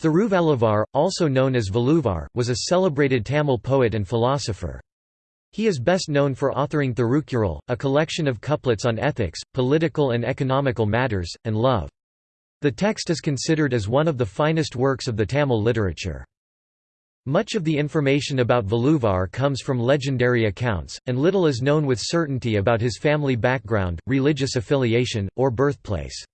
Thiruvalluvar, also known as Valluvar, was a celebrated Tamil poet and philosopher. He is best known for authoring Thirukkural, a collection of couplets on ethics, political and economical matters, and love. The text is considered as one of the finest works of the Tamil literature. Much of the information about Valluvar comes from legendary accounts, and little is known with certainty about his family background, religious affiliation, or birthplace.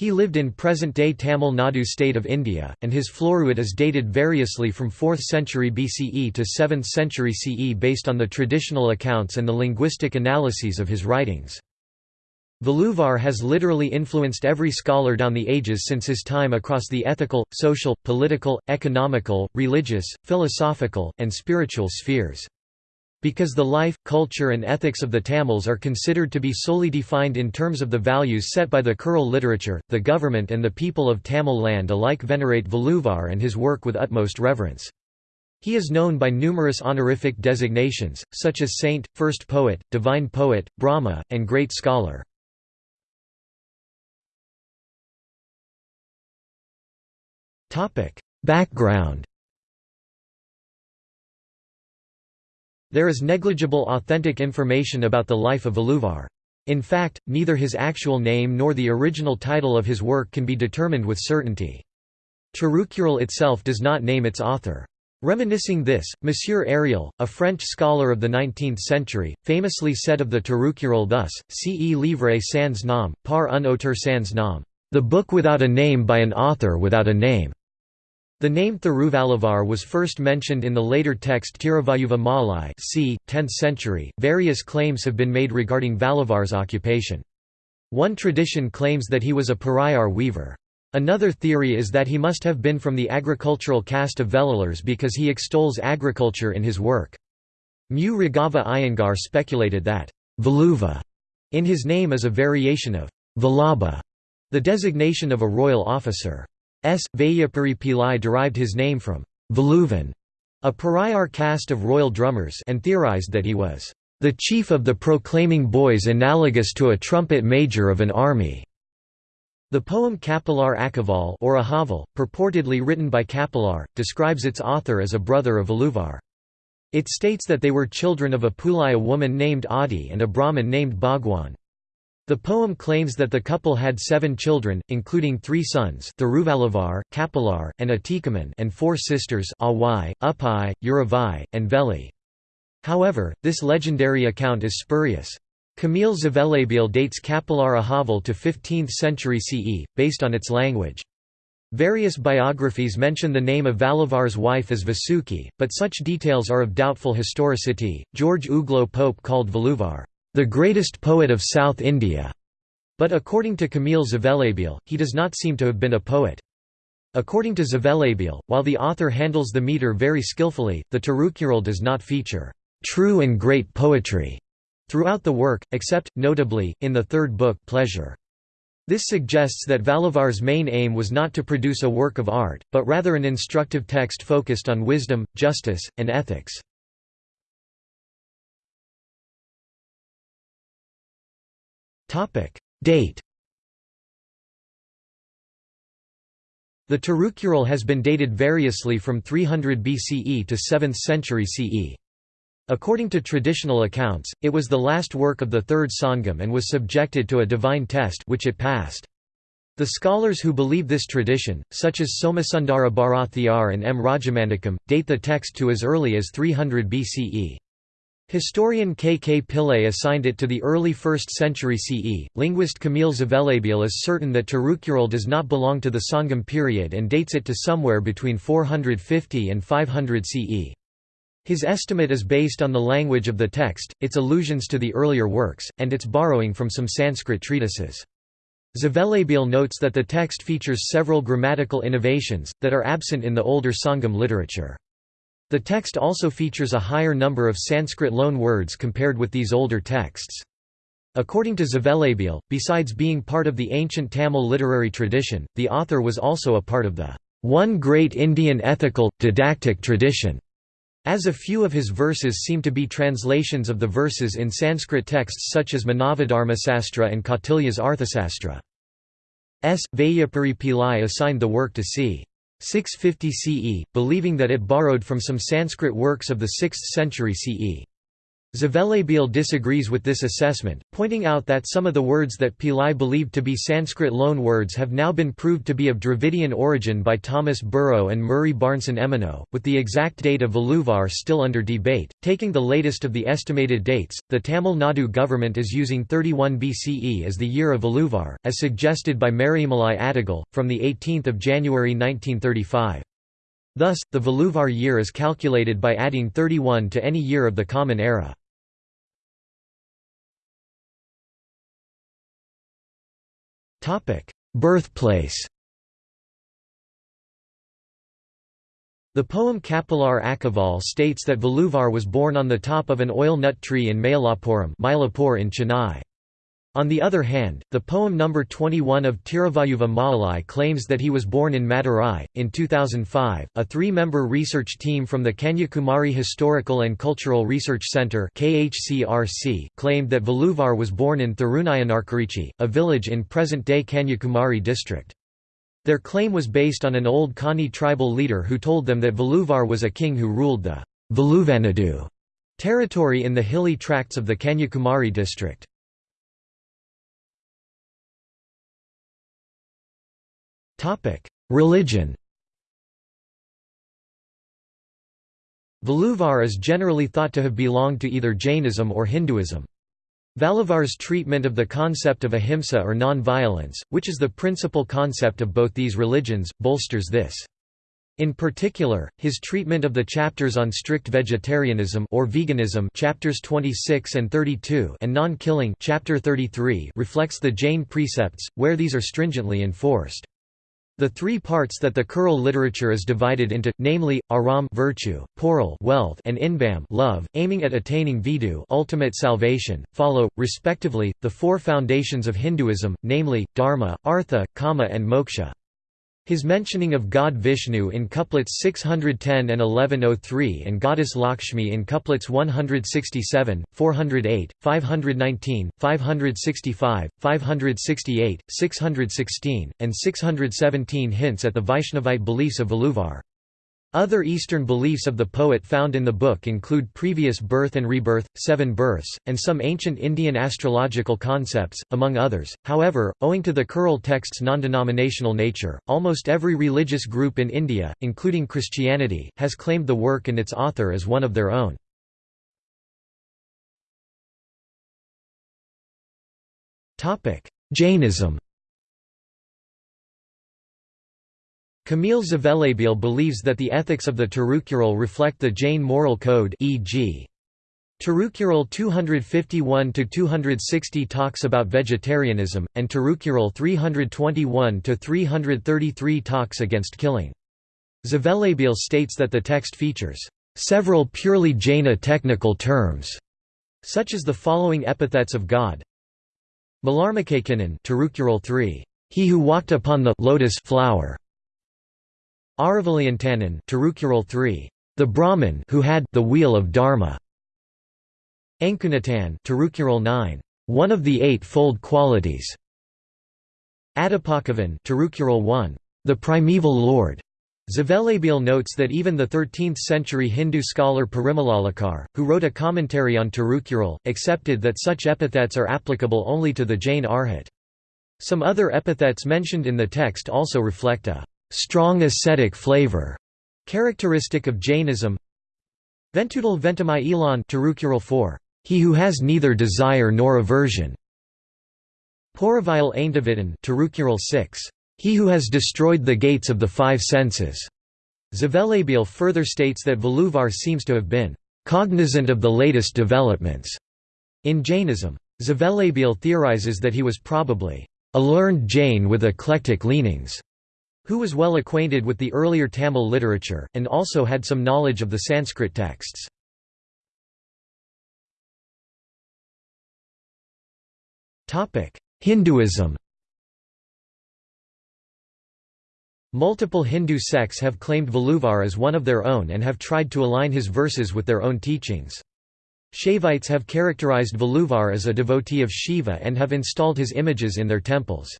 He lived in present-day Tamil Nadu state of India, and his Floruit is dated variously from 4th century BCE to 7th century CE based on the traditional accounts and the linguistic analyses of his writings. Valluvar has literally influenced every scholar down the ages since his time across the ethical, social, political, economical, religious, philosophical, and spiritual spheres. Because the life, culture and ethics of the Tamils are considered to be solely defined in terms of the values set by the Kural literature, the government and the people of Tamil land alike venerate Valluvar and his work with utmost reverence. He is known by numerous honorific designations, such as saint, first poet, divine poet, Brahma, and great scholar. Background There is negligible authentic information about the life of Valluvar. In fact, neither his actual name nor the original title of his work can be determined with certainty. Tirukkural itself does not name its author. Reminiscing this, Monsieur Ariel, a French scholar of the 19th century, famously said of the Tirukkural thus, Ce livre sans nom, par un auteur sans nom, the book without a name by an author without a name. The name Thiruvalluvar was first mentioned in the later text Tiruvayuva Malai c. 10th century. Various claims have been made regarding Valluvar's occupation. One tradition claims that he was a Parayar weaver. Another theory is that he must have been from the agricultural caste of Vellalars because he extols agriculture in his work. Mu Raghava Iyengar speculated that Valuva in his name is a variation of Vallabha, the designation of a royal officer. S. Vaiyapuri Pillai derived his name from Valuvan, a Parayar caste of royal drummers and theorized that he was the chief of the proclaiming boys analogous to a trumpet major of an army. The poem Kapilar Akaval or Ahaval, purportedly written by Kapilar, describes its author as a brother of Valluvar. It states that they were children of a Pulaya woman named Adi and a Brahmin named Bhagwan. The poem claims that the couple had seven children, including three sons Kapilar, and Atikaman and four sisters Awai, Uppai, Uravai, and Veli. However, this legendary account is spurious. Camille Zvelebil dates Kapilar Ahaval to 15th century CE, based on its language. Various biographies mention the name of Valluvar's wife as Vasuki, but such details are of doubtful historicity. George Uglow Pope called Valluvar the greatest poet of South India, but according to Camille Zvelebil, he does not seem to have been a poet. According to Zvelebil, while the author handles the meter very skillfully, the Tirukkural does not feature true and great poetry throughout the work, except, notably, in the third book Pleasure. This suggests that Valluvar's main aim was not to produce a work of art, but rather an instructive text focused on wisdom, justice, and ethics. Topic Date The Tirukkural has been dated variously from 300 BCE to 7th century CE. According to traditional accounts, it was the last work of the Third Sangam and was subjected to a divine test which it passed. The scholars who believe this tradition, such as Somasundara Bharathiyar and M. Rajamandakam, date the text to as early as 300 BCE. Historian K. K. Pillay assigned it to the early 1st century CE. Linguist Camille Zvelebil is certain that Tirukkural does not belong to the Sangam period and dates it to somewhere between 450 and 500 CE. His estimate is based on the language of the text, its allusions to the earlier works, and its borrowing from some Sanskrit treatises. Zvelebil notes that the text features several grammatical innovations, that are absent in the older Sangam literature. The text also features a higher number of Sanskrit loan words compared with these older texts. According to Zvelebil, besides being part of the ancient Tamil literary tradition, the author was also a part of the one great Indian ethical, didactic tradition, as a few of his verses seem to be translations of the verses in Sanskrit texts such as Manavadharmasastra and Kautilya's Arthasastra. S. Vaiyapuri Pillai assigned the work to c. 650 CE, believing that it borrowed from some Sanskrit works of the 6th century CE. Zvelebil disagrees with this assessment, pointing out that some of the words that Pillai believed to be Sanskrit loan words have now been proved to be of Dravidian origin by Thomas Burrow and Murray Barnson Emeneau, with the exact date of Veluvar still under debate. Taking the latest of the estimated dates, the Tamil Nadu government is using 31 BCE as the year of Veluvar, as suggested by Maraimalai Adigal, from 18 January 1935. Thus, the Veluvar year is calculated by adding 31 to any year of the Common Era. Birthplace The poem Kapilar Akaval states that Veluvar was born on the top of an oil nut tree in Mayalapuram in Chennai. On the other hand, the poem number 21 of Tiruvayuva Maalai claims that he was born in Madurai. In 2005, a three-member research team from the Kanyakumari Historical and Cultural Research Centre (KHCRC) claimed that Veluvar was born in Thirunayanarkurichi, a village in present-day Kanyakumari district. Their claim was based on an old Kani tribal leader who told them that Veluvar was a king who ruled the Veluvanadu territory in the hilly tracts of the Kanyakumari district. Religion Veluvar is generally thought to have belonged to either Jainism or Hinduism. Veluvar's treatment of the concept of ahimsa or non-violence, which is the principal concept of both these religions, bolsters this. In particular, his treatment of the chapters on strict vegetarianism or veganism chapters 26 and 32 and non-killing chapter 33 reflects the Jain precepts, where these are stringently enforced. The three parts that the Kural literature is divided into, namely, aram virtue, poral wealth, and inbam love, aiming at attaining vidu ultimate salvation, follow, respectively, the four foundations of Hinduism, namely, dharma, artha, kama and moksha. His mentioning of god Vishnu in couplets 610 and 1103 and goddess Lakshmi in couplets 167, 408, 519, 565, 568, 616, and 617 hints at the Vaishnavite beliefs of Veluvar. Other Eastern beliefs of the poet found in the book include previous birth and rebirth, seven births, and some ancient Indian astrological concepts, among others. However, owing to the Kural text's non-denominational nature, almost every religious group in India, including Christianity, has claimed the work and its author as one of their own. Jainism Camille Zvelebil believes that the ethics of the Tirukural reflect the Jain moral code e.g. Tirukural 251–260 talks about vegetarianism, and Tirukural 321–333 talks against killing. Zvelebil states that the text features several purely Jaina technical terms, such as the following epithets of God. Malarmakakinen Tirukural 3. He who walked upon the lotus flower Aravaliantanan Tirukural 3. The Brahman who had the wheel of Dharma. Ankunatan Tirukural 9. One of the eight-fold qualities. Adipakavan Tirukural 1. The primeval lord. Zvelebil notes that even the 13th-century Hindu scholar Parimalalakar, who wrote a commentary on Tirukural, accepted that such epithets are applicable only to the Jain Arhat. Some other epithets mentioned in the text also reflect a strong ascetic flavor, characteristic of Jainism. Ventudal ventamai elan Tirukural 4. He who has neither desire nor aversion. Poravile Aintavitan Tirukural 6. He who has destroyed the gates of the five senses. Zvelebil further states that Veluvar seems to have been cognizant of the latest developments in Jainism. Zvelebil theorizes that he was probably a learned Jain with eclectic leanings who was well acquainted with the earlier Tamil literature, and also had some knowledge of the Sanskrit texts. Hinduism Multiple Hindu sects have claimed Veluvar as one of their own and have tried to align his verses with their own teachings. Shaivites have characterized Veluvar as a devotee of Shiva and have installed his images in their temples.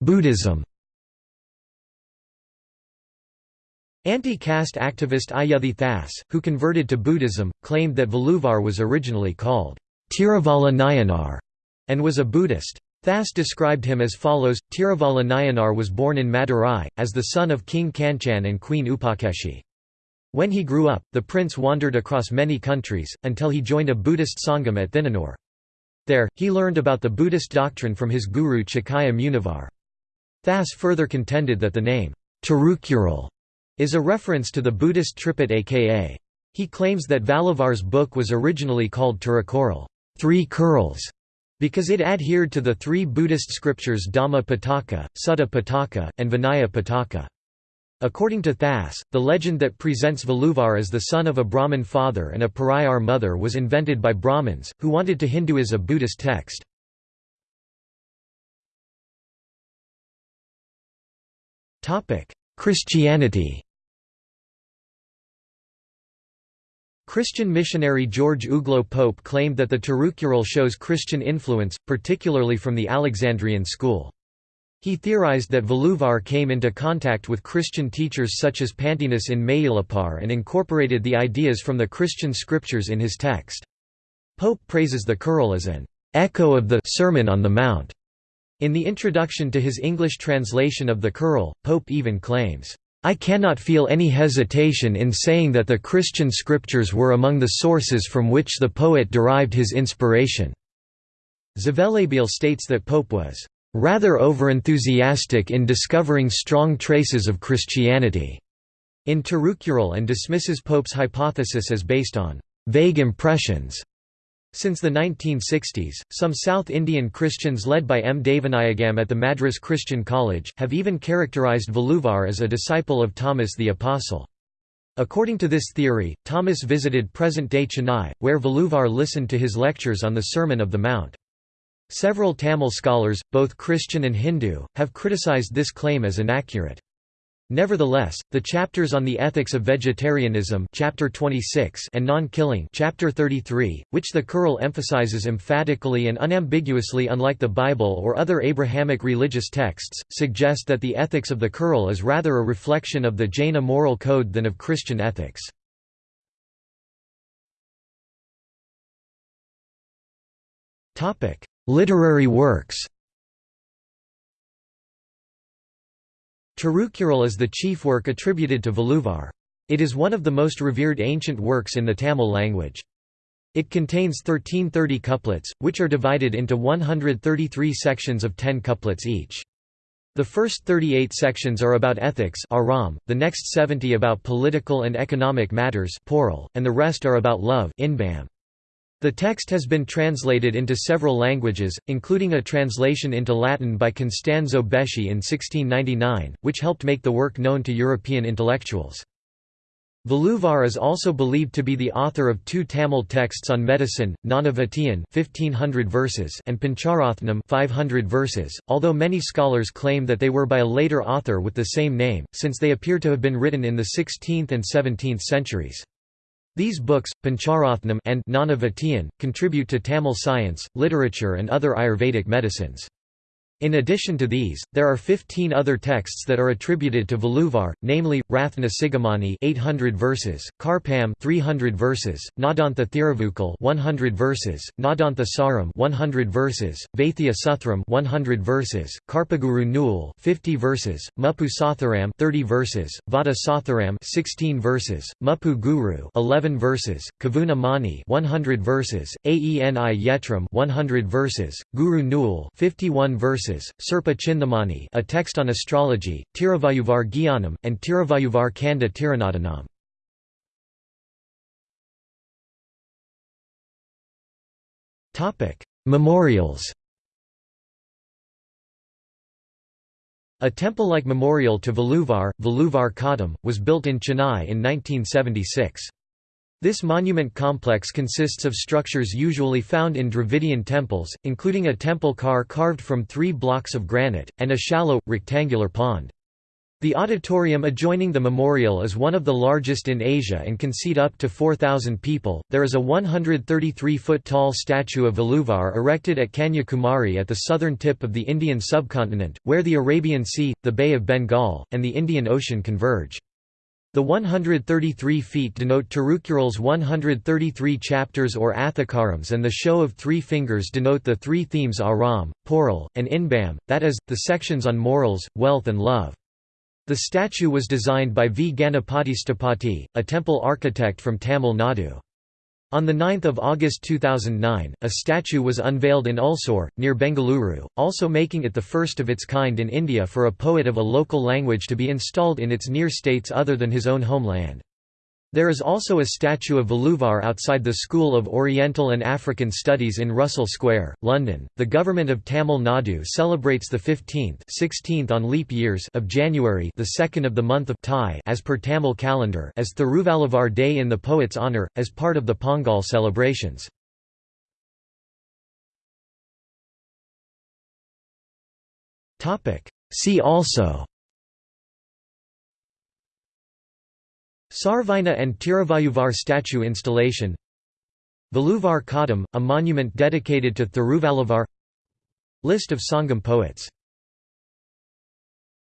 Buddhism Anti-caste activist Iyothee Thass, who converted to Buddhism, claimed that Veluvar was originally called Tiravala Nayanar and was a Buddhist. Thas described him as follows, Tiravala Nayanar was born in Madurai, as the son of King Kanchan and Queen Upakeshi. When he grew up, the prince wandered across many countries, until he joined a Buddhist sangam at Thinanur. There, he learned about the Buddhist doctrine from his guru Chakaya Munivar. Thas further contended that the name, Tirukural, is a reference to the Buddhist Tripitaka. He claims that Valluvar's book was originally called Tirukural three curls", because it adhered to the three Buddhist scriptures Dhamma Pitaka, Sutta Pitaka, and Vinaya Pitaka. According to Thas, the legend that presents Valluvar as the son of a Brahmin father and a Parayar mother was invented by Brahmins, who wanted to Hinduize a Buddhist text. Christianity Christian missionary George Uglow Pope claimed that the Tirukural shows Christian influence, particularly from the Alexandrian school. He theorized that Veluvar came into contact with Christian teachers such as Pantaenus in Mayilapar and incorporated the ideas from the Christian scriptures in his text. Pope praises the Kural as an echo of the Sermon on the Mount. In the introduction to his English translation of the Kural, Pope even claims, I cannot feel any hesitation in saying that the Christian scriptures were among the sources from which the poet derived his inspiration." Zvelebil states that Pope was "...rather overenthusiastic in discovering strong traces of Christianity." in Tirukural and dismisses Pope's hypothesis as based on "...vague impressions." Since the 1960s, some South Indian Christians led by M. Devanayagam at the Madras Christian College, have even characterized Veluvar as a disciple of Thomas the Apostle. According to this theory, Thomas visited present-day Chennai, where Veluvar listened to his lectures on the Sermon of the Mount. Several Tamil scholars, both Christian and Hindu, have criticized this claim as inaccurate. Nevertheless, the chapters on the ethics of vegetarianism chapter 26 and non-killing chapter 33, which the Kural emphasizes emphatically and unambiguously unlike the Bible or other Abrahamic religious texts, suggest that the ethics of the Kural is rather a reflection of the Jaina moral code than of Christian ethics. Literary works Tirukural is the chief work attributed to Veluvar. It is one of the most revered ancient works in the Tamil language. It contains 1330 couplets, which are divided into 133 sections of 10 couplets each. The first 38 sections are about ethics aram, the next 70 about political and economic matters and the rest are about love inbam. The text has been translated into several languages, including a translation into Latin by Costanzo Beschi in 1699, which helped make the work known to European intellectuals. Veluvar is also believed to be the author of two Tamil texts on medicine, Nanavatiyan 1500 verses and Pancharathnam 500 verses, although many scholars claim that they were by a later author with the same name, since they appear to have been written in the 16th and 17th centuries. These books, Pancharathnam and Nanavatiyan, contribute to Tamil science, literature and other Ayurvedic medicines. In addition to these, there are 15 other texts that are attributed to Veluvar, namely, Rathna Sigamani 800 verses, Karpam 300 verses, Nadantha Thiruvukal 100 verses, Nadantha Saram 100 verses, Vaithya Suthram 100 verses, Karpaguru Nul 50 verses, Muppu Satharam 30 verses, Vada Satharam 16 verses, Muppu Guru 11 verses, Kavuna Mani 100 verses, Aeni Yetram 100 verses, Guru Nul 51 verses Sirpa Chindamani a text on astrology, Tiruvayuvar Gyanam, and Tiruvayuvar Kanda Tiranadanam. Memorials A temple-like memorial to Veluvar, Veluvar Kadam, was built in Chennai in 1976. This monument complex consists of structures usually found in Dravidian temples, including a temple car carved from three blocks of granite, and a shallow, rectangular pond. The auditorium adjoining the memorial is one of the largest in Asia and can seat up to 4,000 people. There is a 133 foot tall statue of Veluvar erected at Kanyakumari at the southern tip of the Indian subcontinent, where the Arabian Sea, the Bay of Bengal, and the Indian Ocean converge. The 133 feet denote Tirukkural's 133 chapters or Athikarams and the show of three fingers denote the three themes Aram, Poral, and Inbam, that is, the sections on morals, wealth and love. The statue was designed by V. Ganapati Sthapati, a temple architect from Tamil Nadu. On 9 August 2009, a statue was unveiled in Ulsur, near Bengaluru, also making it the first of its kind in India for a poet of a local language to be installed in its near states other than his own homeland. There is also a statue of Veluvar outside the School of Oriental and African Studies in Russell Square, London. The government of Tamil Nadu celebrates the 15th, 16th on leap years of January, the second of the month of Thai, as per Tamil calendar, as Thiruvalluvar Day in the poet's honour, as part of the Pongal celebrations. Topic. See also. Sarvagna and Tiruvayuvar statue installation. Veluvar Kadam, a monument dedicated to Thiruvalluvar List of Sangam poets